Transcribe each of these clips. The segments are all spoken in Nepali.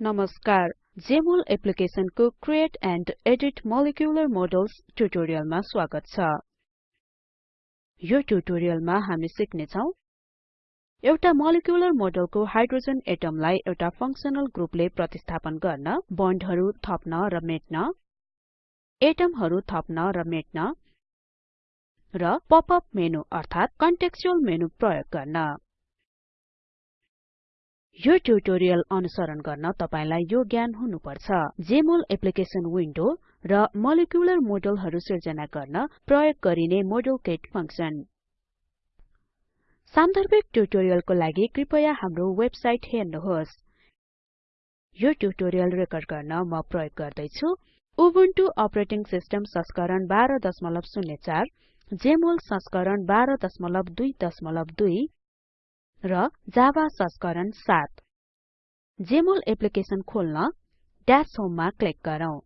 नमस्कार। Jmol एप्लिकेसनको create and edit molecular models ट्युटोरियलमा स्वागत छ। यो ट्युटोरियलमा हामी सिक्ने छौं एउटा मोलिकुलर मोडलको हाइड्रोजन एटमलाई एउटा फंक्सनल ग्रुपले प्रतिस्थापन गर्न बन्डहरु थप्न र मेट्न एटमहरु थप्न र मेट्न र पप अप मेनु अर्थात कन्टेक्स्चुअल मेनु प्रयोग गर्न। यो ट्युटोरियल अनुसरण गर्न तपाईलाई यो ज्ञान हुनुपर्छ। जेमोल एप्लिकेसन विन्डो र मोलिकुलर मोडलहरु सिर्जना गर्न प्रयोग गरिने मोडेल किट फंक्सन। सान्दर्भिक ट्युटोरियलको लागि कृपया हाम्रो वेबसाइट हेर्नुहोस्। यो ट्युटोरियल रेकर्ड गर्न म प्रयोग गर्दै छु उबुन्टु अपरेटिङ सिस्टम संस्करण 1204 जेमोल संस्करण 1222 र जावा संस्करण 7 जेमोल एप्लिकेसन खोल्न ड्याश होम मा क्लिक गरौँ।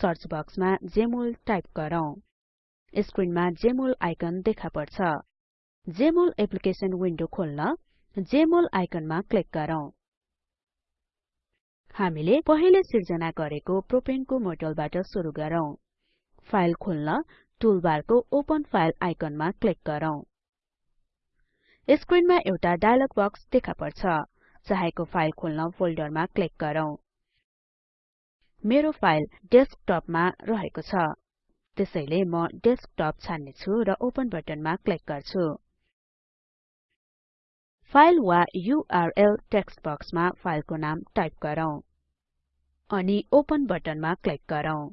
सर्च बक्समा जेमोल टाइप गरौँ। स्क्रिनमा जेमोल आइकन देखा पर्छ। जेमोल एप्लिकेसन विन्डो खोल्न जेमोल आइकनमा क्लिक गरौँ। हामीले पहिले सिर्जना गरेको प्रोपेनको मोडलबाट सुरु गरौँ। फाइल खोल्न टुलबारको ओपन फाइल आइकनमा क्लिक गरौँ। स्क्रिनमा एउटा डायलग बक्स देखा पर्छ। चाहेको फाइल खोल्न फोल्डरमा क्लिक गरौँ। मेरो फाइल डेस्कटपमा रहेको छ। त्यसैले म डेस्कटप छान्ने छु र ओपन बटनमा क्लिक गर्छु। फाइल वा युआरएल टेक्स्ट बक्समा फाइलको नाम टाइप गरौँ अनि ओपन बटनमा क्लिक गरौँ।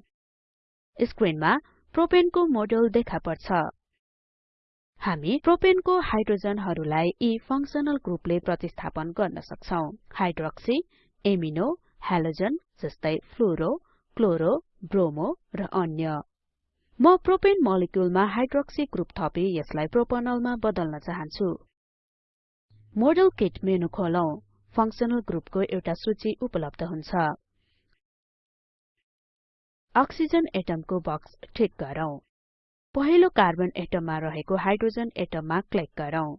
स्क्रिनमा प्रोपेनको मोडल देखा पर्छ। हामी प्रोपेनको हाइड्रोजनहरुलाई यी फंक्सनल ग्रुपले प्रतिस्थापन गर्न सक्छौं। हाइड्रोक्सी एमिनो हालोजन जस्तै फ्लोरो क्लोरो ब्रोमो र अन्य। म प्रोपेन मोलिक्युलमा हाइड्रोक्सी ग्रुप थपी यसलाई प्रोपनलमा बदल्न चाहन्छु। Model kit menu खोलौं। फंक्सनल ग्रुपको एउटा सूची उपलब्ध हुन्छ। अक्सिजन एटमको बक्स ठिक गरौँ। पहिलो कार्बन एटममा रहेको हाइड्रोजन एटममा क्लिक गरौँ।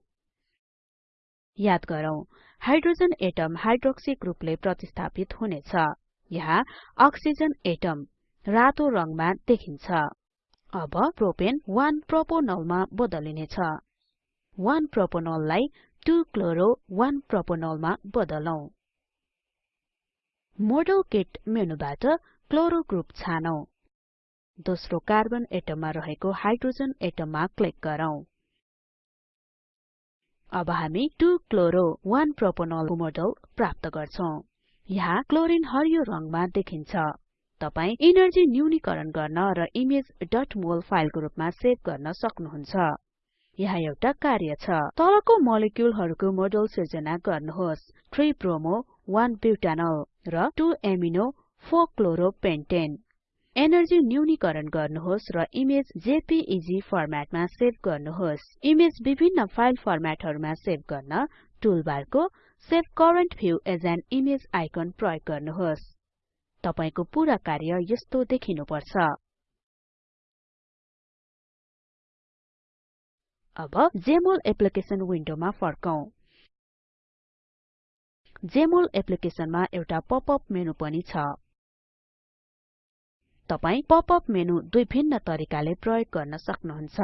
याद गरौँ हाइड्रोजन एटम हाइड्रोक्सी ग्रुपले प्रतिस्थापित हुनेछ। यहाँ अक्सिजन एटम रातो रङमा देखिन्छ। अब प्रोपेन 1 प्रोपोनलमा बदलिनेछ। 1 प्रोपोनललाई 2 क्लोरो 1 प्रोपोनलमा बदलौं। मोडेल किट मेनुबाट क्लोरो ग्रुप छानौं। दोस्रो कार्बन एटममा रहेको हाइड्रोजन एटममा क्लिक गरौँ। अब हामी 2 क्लोरो 1 प्रोपोनल मोडल प्राप्त गर्छौं। यहाँ क्लोरिन हरियो रङमा देखिन्छ। तपाई इनर्जी न्यूनीकरण गर्न र इमेज .mol फाइलको रूपमा सेभ गर्न सक्नुहुन्छ। यहाँ एउटा कार्य छ। तलको मोलिक्युलहरुको मोडल सिर्जना गर्नुहोस्। 3 ब्रोमो 1 ब्युटानल र 2 एमिनो 4 क्लोरो पेन्टेन एनर्जी न्यूनीकरण गर्नुहोस् र इमेज जेपीईजी फर्मेटमा सेभ गर्नुहोस्। इमेज विभिन्न फाइल फर्मेटहरुमा सेभ गर्न टुलबारको save current view as an image icon प्रयोग गर्नुहोस्। तपाईको पूरा कार्य यस्तो देखिनुपर्छ। अब जेमोल एप्लिकेसन विन्डोमा फर्कौं। जेमोल एप्लिकेसनमा एउटा पपअप मेनु पनि छ। तपाई पप अप मेनु दुई भिन्न तरिकाले प्रयोग गर्न सक्नुहुन्छ।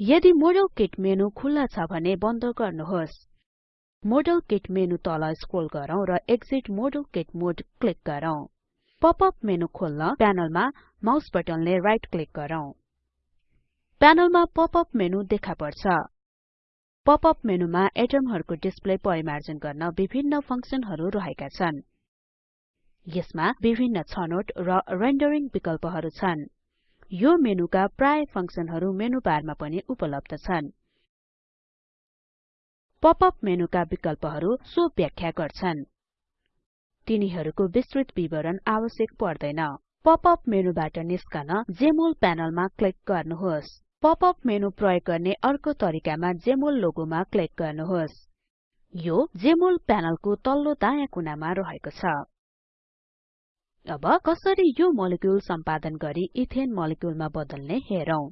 यदि मोडेल किट मेनु खुल्ला छ भने बन्द गर्नुहोस्। मोडेल किट मेनु तल स्क्रोल गरौँ र exit model kit mode click गरौँ। पप अप मेनु खोल्न प्यानलमा माउस बटनले राइट क्लिक गरौँ। प्यानलमा पप अप मेनु देखा पर्छ। पप अप मेनुमा एटमहरुको डिस्प्ले परिमार्जन गर्न विभिन्न फंक्सनहरु रहेका छन्। यसमा विभिन्न छनोट र रेन्डरिङ विकल्पहरु छन्। यो मेनुका प्राय फंक्सनहरु मेनु बारमा पनि उपलब्ध छन्। पप अप मेनुका विकल्पहरु सो व्याख्या गर्छन्। तिनीहरुको विस्तृत विवरण आवश्यक पर्दैन। पप अप मेनुबाट निस्कन जेमोल प्यानलमा क्लिक गर्नुहोस्। पप अप मेनु प्रयोग गर्ने अर्को तरिकामा जेमोल लोगोमा क्लिक गर्नुहोस्। यो जेमोल प्यानलको तल्लो दायाँ कुनामा रहेको छ। अब कसरी यो मोलिक्युल सम्पादन गरी इथेन मोलिक्युलमा बदल्ने हेरौं।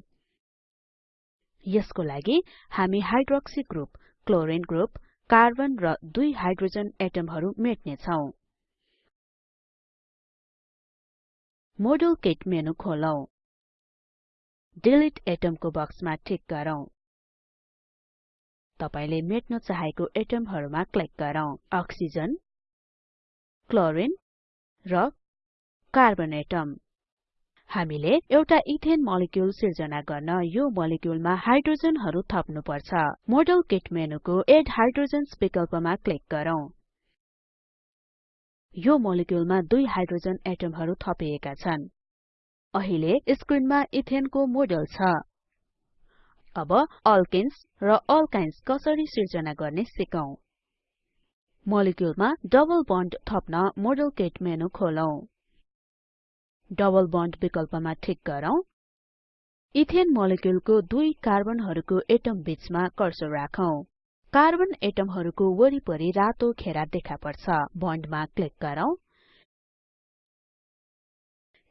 यसको लागि हामी hydroxy group chlorine group carbon र दुई हाइड्रोजन एटमहरु मेट्ने छौं मोडेल किट मेनु खोलौं। डिलिट एटमको बक्समा टिक गरौँ। तपाईले मेट्न चाहेको एटमहरुमा क्लिक गरौँ। अक्सिजन क्लोरिन र कार्बन एटम। हामीले एउटा इथेन मोलिक्युल सिर्जना गर्न यो मोलिक्युलमा हाइड्रोजनहरु थप्नु पर्छ मोडेल किट मेनुको एड हाइड्रोजन्स विकल्पमा क्लिक गरौँ। यो मोलिक्युलमा दुई हाइड्रोजन एटमहरु थपिएका छन्। अहिले स्क्रिनमा इथेनको मोडेल छ। अब अल्केन्स र अल्काइन्स कसरी सिर्जना गर्ने सिकौं। मोलिक्युलमा डबल बन्ड थप्न मोडेल किट डबल बन्ड विकल्पमा ठिक गरौँ। इथेन मोलिक्युलको दुई कार्बनहरुको एटम बीचमा कर्सर राखौं। कार्बन एटमहरुको वरिपरि रातो घेरा देखा पर्छ। बन्डमा क्लिक गरौँ।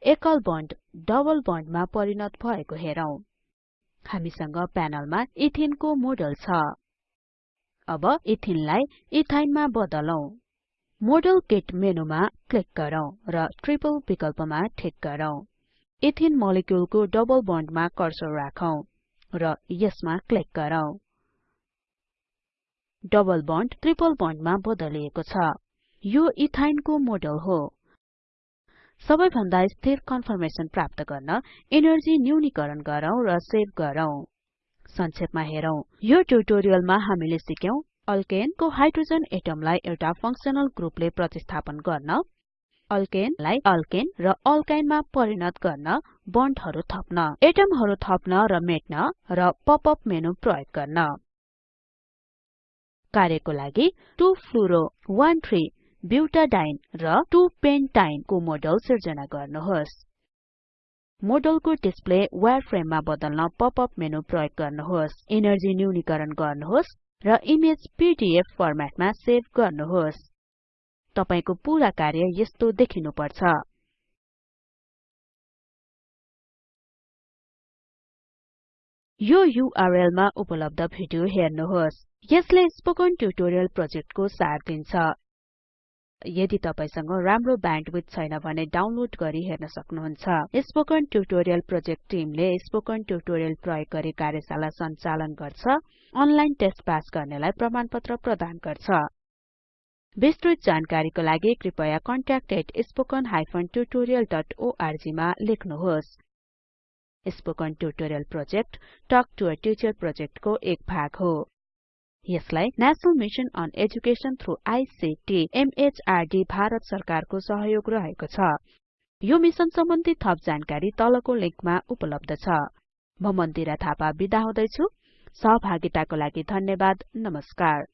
एकल बन्ड डबल बन्डमा परिणत भएको हेरौं। हामीसँग प्यानलमा इथेनको मोडल छ। अब इथिनलाई इथाइनमा बदलौं। मोडेल किट मेनुमा क्लिक गरौँ र ट्रिपल विकल्पमा ठिक गरौँ। इथिन मोलिक्युलको डबल बन्डमा कर्सर राखौं र यसमा क्लिक गरौँ। डबल बन्ड ट्रिपल बन्डमा बदलिएको छ। यो इथाइनको मोडेल हो। सबैभन्दा स्थिर कन्फर्मेसन प्राप्त गर्न एनर्जी न्यूनीकरण गरौँ र सेभ गरौँ। संक्षेपमा हेरौं। यो ट्युटोरियलमा हामीले सिक्यौं अल्केन को हाइड्रोजन एटमलाई एउटा फंक्सनल ग्रुपले प्रतिस्थापन गर्न अल्केनलाई अल्केन र अल्काइनमा परिणत गर्न बन्डहरु थप्न एटमहरु थप्न र मेट्न र पप अप मेनु प्रयोग गर्न। कार्यको लागि 2 फ्लुरो 1 3 ब्युटाडाइन र 2 पेन्टाइन को मोडल सिर्जना गर्नुहोस्। मोडलको डिस्प्ले वायरफ्रेममा बदल्न पप अप मेनु प्रयोग गर्नुहोस्। एनर्जी न्यूनीकरण गर्नुहोस्। र इमेज पीडीएफ फर्मेटमा सेभ गर्नुहोस्। तपाईको पूरा कार्य यस्तो देखिनु पर्छ यो युआरएल मा उपलब्ध भिडियो हेर्नुहोस्। यसले स्पोकन ट्युटोरियल प्रोजेक्टको सार दिन्छ। यदि तपाईसँग राम्रो ब्यान्डविड्थ छैन भने डाउनलोड गरी हेर्न सक्नुहुन्छ। स्पोकन ट्युटोरियल प्रोजेक्ट टिमले स्पोकन ट्युटोरियल प्रयोग गरी कार्यशाला सञ्चालन गर्छ। अनलाइन टेस्ट पास गर्नेलाई प्रमाणपत्र प्रदान गर्छ। विस्तृत जानकारीको लागि कृपया contact@spoken tutorialorg मा लेख्नुहोस्। Spoken tutorial project talk to a teacher प्रोजेक्टको एक भाग हो। यसलाई national mission on education through ICT MHRD Bharat सरकारको सहयोग रहेको छ। यो मिशन सम्बन्धी थप जानकारी तलको लिंकमा उपलब्ध छ। म मन्दिरा थापा बिदा हुदैछु। सहभागिताको लागि धन्यवाद नमस्कार।